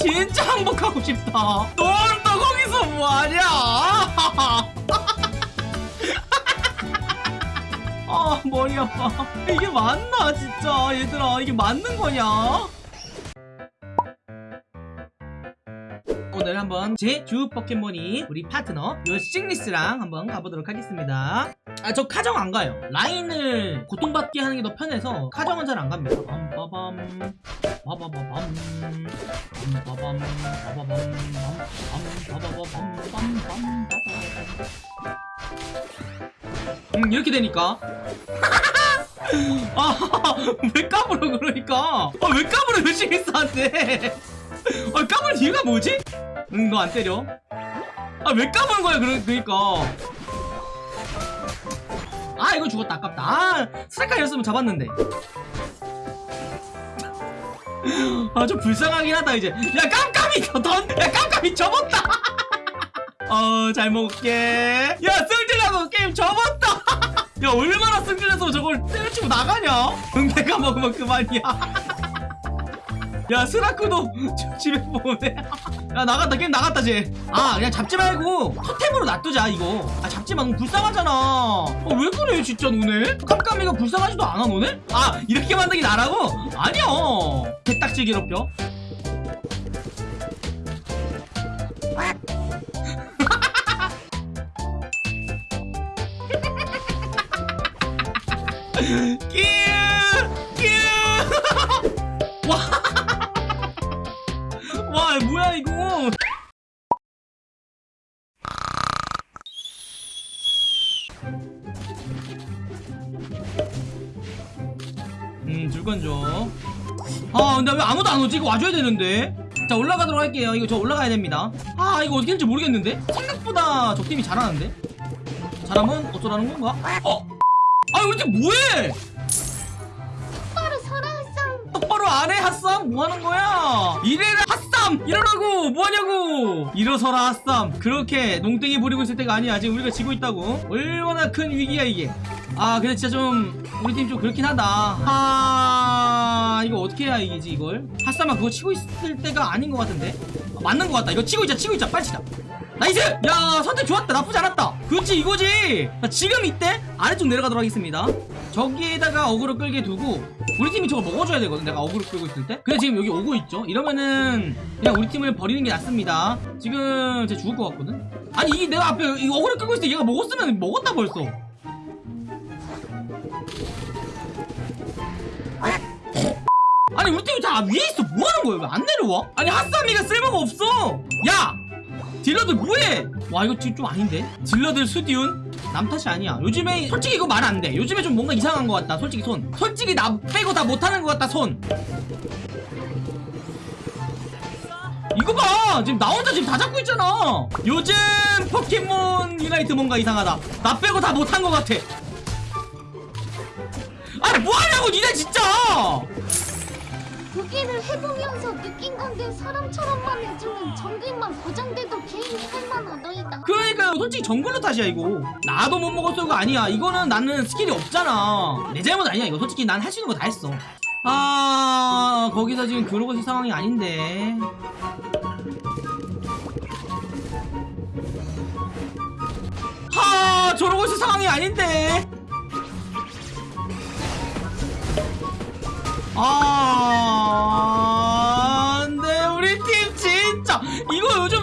진짜 항복하고 싶다. 넌 또 거기서 뭐하냐? 아 머리 아파 이게 맞나 진짜? 얘들아 이게 맞는 거냐? 오늘 한번 제 주 포켓몬이 우리 파트너 요 싱리스랑 한번 가보도록 하겠습니다. 아 저 카정 안 가요. 라인을 고통받게 하는 게 더 편해서 카정은 잘 안 갑니다. 빰빠밤 빠바바밤 빰빠밤 빠바밤 빰빠바밤 빰빰빰 음 이렇게 되니까? 아왜 까불어 그러니까? 아왜 까불어 요 싱리스한테 아 까불 이유가 뭐지? 응너 안 때려? 아 왜 까부는 거야 그러, 그러니까? 아 이거 죽었다 아깝다. 아 스라카였으면 잡았는데 아 좀 불쌍하긴 하다 이제. 야 깜깜이 던야 깜깜이 접었다! 어 잘 먹을게. 야 승질나서 게임 접었다! 야 얼마나 승질나서 저걸 때려치고 나가냐? 응 내가 먹으면 그만이야. 야 스라크도 집에 보내 야 나갔다. 게임 나갔다 쟤아 그냥 잡지 말고 토템으로 놔두자 이거. 아 잡지 마 너무 불쌍하잖아. 어, 왜 그래 진짜 너네? 깜깜이가 불쌍하지도 않아 너네? 아 이렇게 만들기 나라고? 아니야 개딱지 괴롭혀. 끼우! 끼우! 와. 와 뭐야 이거 음 줄건 줘아 근데 왜 아무도 안 오지? 이거 와줘야 되는데. 자 올라가도록 할게요. 이거 저 올라가야 됩니다. 아 이거 어떻게 할지 모르겠는데? 생각보다 적팀이 잘하는데? 잘하면 어쩌라는 건가? 어? 아 우리 팀 뭐해? 바로 설아상 똑바로 안해 핫쌈 뭐하는 거야? 이래라 핫 쌈 이러라고! 뭐하냐고! 일어서라 핫쌈 그렇게 농땡이 부리고 있을 때가 아니야. 지금 우리가 지고 있다고. 얼마나 큰 위기야 이게. 아 근데 진짜 좀 우리 팀 좀 그렇긴 하다. 하 이거 어떻게 해야 이기지 이걸? 핫쌈아 그거 치고 있을 때가 아닌 것 같은데? 아, 맞는 것 같다. 이거 치고 있자 치고 있자. 빨리 치자 nice! 야 선택 좋았다. 나쁘지 않았다. 그렇지 이거지. 자, 지금 이때 아래쪽 내려가도록 하겠습니다. 저기에다가 어그로 끌게 두고 우리 팀이 저거 먹어줘야 되거든 내가 어그로 끌고 있을 때. 근데 지금 여기 오고 있죠. 이러면은 그냥 우리 팀을 버리는 게 낫습니다. 지금 쟤 죽을 것 같거든? 아니 이게 내가 앞에 이 어그로 끌고 있을 때 얘가 먹었으면 먹었다 벌써. 아니 우리 팀이 다 위에 있어. 뭐하는 거야? 왜 안 내려와? 아니 핫사미가 쓸모가 없어. 야! 딜러들 뭐해? 와 이거 지금 좀 아닌데? 딜러들 수디운? 남 탓이 아니야. 요즘에 솔직히 이거 말 안돼. 요즘에 좀 뭔가 이상한 것 같다 솔직히 손. 솔직히 나 빼고 다 못하는 것 같다 손. 이거 봐! 지금 나 혼자 지금 다 잡고 있잖아. 요즘 포켓몬 유나이트 뭔가 이상하다. 나 빼고 다 못한 것 같아. 아니 뭐하냐고 니네 진짜 보기를 해보면서 느낀 건데 사람처럼만 해주면 정글만 보장돼도 개인이 할만하더이다. 그러니까요. 솔직히 정글러 탓이야 이거. 나도 못 먹었어 이거 아니야. 이거는 나는 스킬이 없잖아. 내 잘못 아니야 이거. 솔직히 난 할 수 있는 거 다 했어. 아 거기서 지금 그러고 있을 상황이 아닌데. 하 저러고 있을 상황이 아닌데. 아,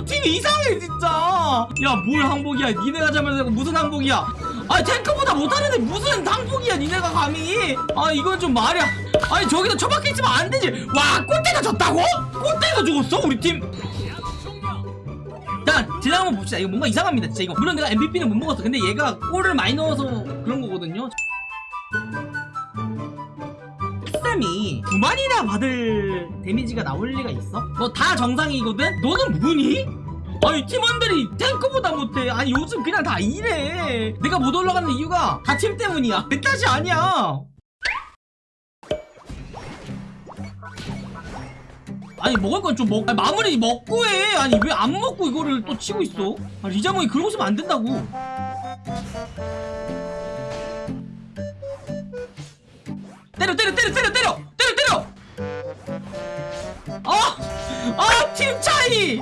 팀이 이상해 진짜 야 뭘 항복이야 니네가 잡으면 무슨 항복이야 아 탱크보다 못하는데 무슨 항복이야 니네가 감히 아 이건 좀 말이야 아니 저기서 처박혀 있으면 안 되지 와 꽃대가 졌다고? 꽃대가 죽었어 우리 팀 자, 제작 한번 봅시다. 이거 뭔가 이상합니다. 진짜 이거. 물론 내가 MVP는 못 먹었어. 근데 얘가 골을 많이 넣어서 그런 거거든요. 이두 마리나 받을 데미지가 나올 리가 있어? 너 다 정상이거든? 너는 뭐니? 아니 팀원들이 탱크보다 못해. 아니 요즘 그냥 다 이래. 내가 못 올라가는 이유가 다 팀 때문이야. 내 탓이 아니야. 아니 먹을 건 좀 먹... 아니, 마무리 먹고 해. 아니 왜 안 먹고 이거를 또 치고 있어? 아, 리자몽이 그러고 있으면 안 된다고. 때려 때려 때려 때려 때려 때려 때려! 아! 아 팀 차이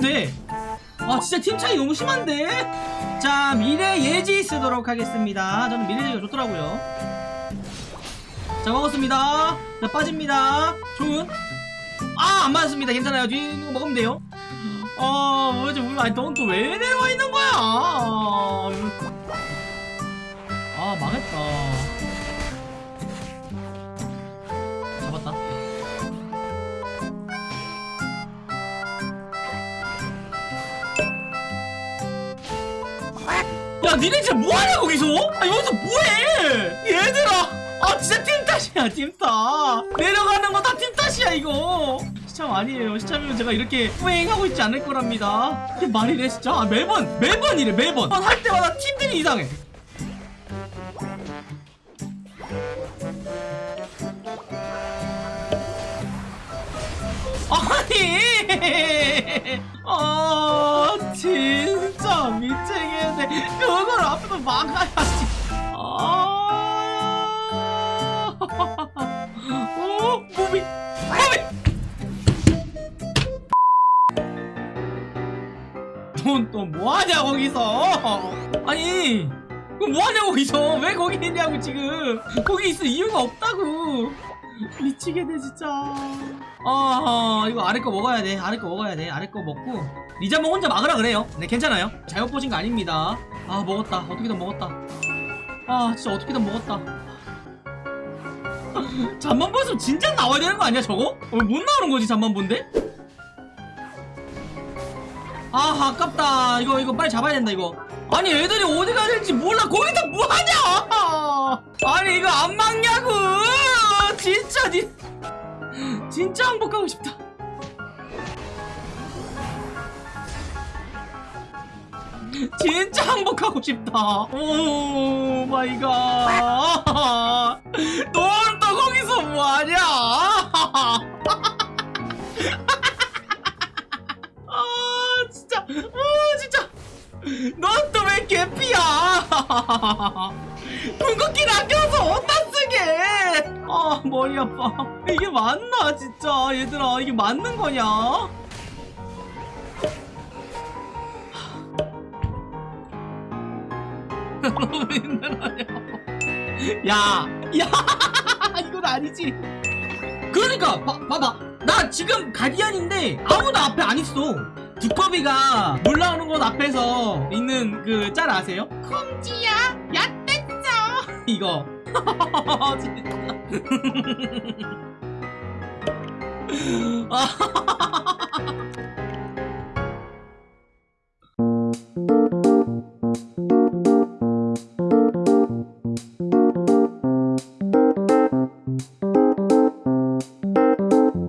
어떻게든 살면 돼 아 진짜 팀 차이 너무 심한데? 자 미래 예지 쓰도록 하겠습니다. 저는 미래 예지가 좋더라고요. 자 먹었습니다. 자 빠집니다. 좋은? 아 안 맞았습니다. 괜찮아요. 뒤에 있는 거 먹으면 돼요. 아 뭐지 우리 아니 넌또왜 내려와 있는 거야? 아 망했다 잡았다 야 니네 진짜 뭐하냐 거기서? 아 여기서 뭐해? 얘들아! 아 진짜 팀 탓이야 팀 탓. 내려가는 거 다 팀 탓이야 이거. 시참 아니에요. 시참이면 제가 이렇게 후행하고 있지 않을 거랍니다. 이게 말이 돼 진짜? 아, 매번 매번 이래 매번. 할 때마다 팀들이 이상해. 아니! 아 그걸 앞에서 막아야지. 아. 오, 무비 무비. 넌또 뭐하냐 거기서. 아니 그럼 뭐하냐 거기서. 왜 거기 있냐고 지금. 거기 있을 이유가 없다고 미치겠네 진짜. 아 이거 아래 거 먹어야 돼. 아래 거 먹어야 돼. 아래 거 먹고. 리자몽 혼자 막으라 그래요. 네 괜찮아요. 잘못 보신 거 아닙니다. 아 먹었다. 어떻게든 먹었다. 아 진짜 어떻게든 먹었다. 잠만 봤으면 진짜 나와야 되는 거 아니야 저거? 어, 못 나오는 거지 잠만 본데? 아 아깝다. 이거 이거 빨리 잡아야 된다 이거. 아니 애들이 어디 가야 될지 몰라. 거기서 뭐하냐? 아니 이거 안 막냐고 니 진짜 항복하고 싶다. 진짜 항복하고 싶다. oh my god. 넌 또 거기서 뭐하냐? 아 진짜. 어 진짜. 넌 또 왜 개피야? 궁극기를 아껴서 어디다 아 머리 아파 이게 맞나 진짜 얘들아 이게 맞는 거냐 너무 힘들어요 야, 야, 이건 아니지. 그러니까, 봐, 봐봐. 나 지금 가디언인데 아무도 앞에 안 있어. 두꺼비가 물 나오는 곳 앞에서 있는 그 짤 아세요? 콩지야, 야 뗐어. 이거. 진짜.